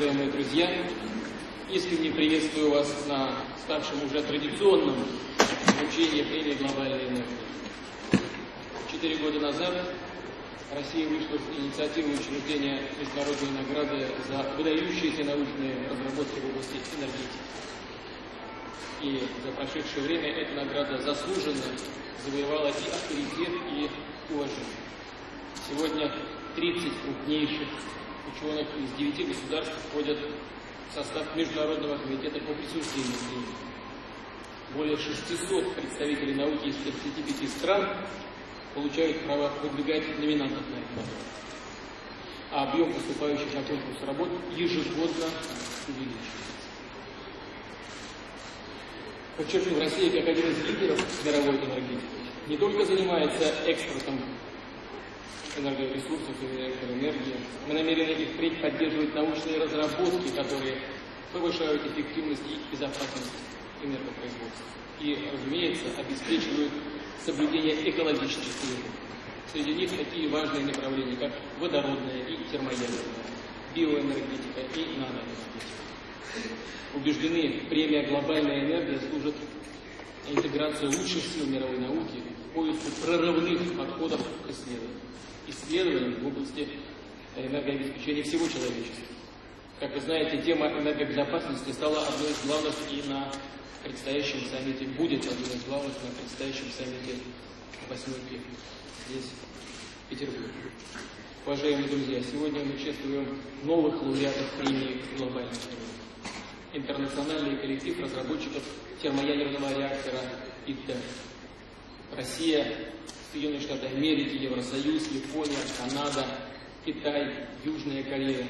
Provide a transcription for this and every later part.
уважаемые друзья! Искренне приветствую вас на ставшем уже традиционном вручении премии «Глобальная энергия». Четыре года назад Россия вышла с инициативой учреждения международной награды за выдающиеся научные разработки в области энергетики. И за прошедшее время эта награда заслуженно завоевала и авторитет, и уважение. Сегодня 30 крупнейших ученых из 9 государств входят в состав Международного комитета по премии. Более 600 представителей науки из 35 стран получают право выдвигать номинантов на эту награду. А объем поступающих на конкурс работ ежегодно увеличивается. Подчеркну, Россия, как один из лидеров мировой энергетики, не только занимается экспортом энергоресурсов и электроэнергии. Мы намерены и впредь поддерживать научные разработки, которые повышают эффективность и безопасность энергопроизводства. И, разумеется, обеспечивают соблюдение экологических требований. Среди них такие важные направления, как водородная и термоядерная, биоэнергетика и наноэнергетика. Убеждены, премия «Глобальная энергия» служит интеграции лучших сил мировой науки в поиску прорывных подходов к исследований в области энергообеспечения всего человечества. Как вы знаете, тема энергобезопасности стала одной из главных и на предстоящем саммите, будет одной из главных на предстоящем саммите восьмерки здесь, в Петербурге. Уважаемые друзья, сегодня мы чествуем новых лауреатов премии «Глобальный Интернациональный коллектив разработчиков термоядерного реактора ИТЭР. Россия Соединенные Штаты Америки, Евросоюз, Япония, Канада, Китай, Южная Корея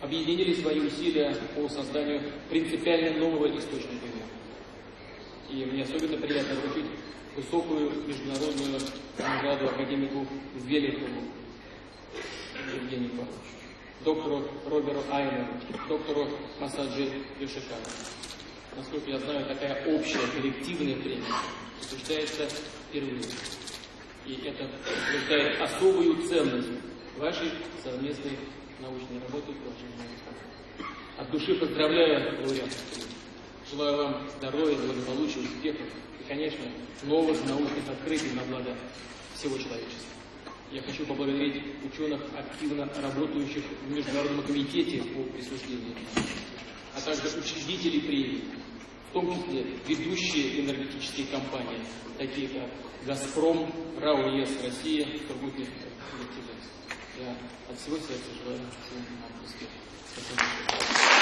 объединили свои усилия по созданию принципиально нового источника энергии. И мне особенно приятно вручить высокую международную награду академику Великову Евгению Павловичу, доктору Роберу Айнеру, доктору Масаджи Юшикану. Насколько я знаю, такая общая коллективная премия осуществляется впервые. И это утверждает особую ценность вашей совместной научной работы, уважаемые От души поздравляю лауреатов. Желаю вам здоровья, благополучия, успехов и, конечно, новых научных открытий на благо всего человечества. Я хочу поблагодарить ученых, активно работающих в Международном комитете по присуждению, а также учредителей премии, в том числе ведущие энергетические компании, такие как «Газпром», «РАО ЕС Россия», «Тургутнефть». Я от всего сердца желаю всем нам успехов. Спасибо.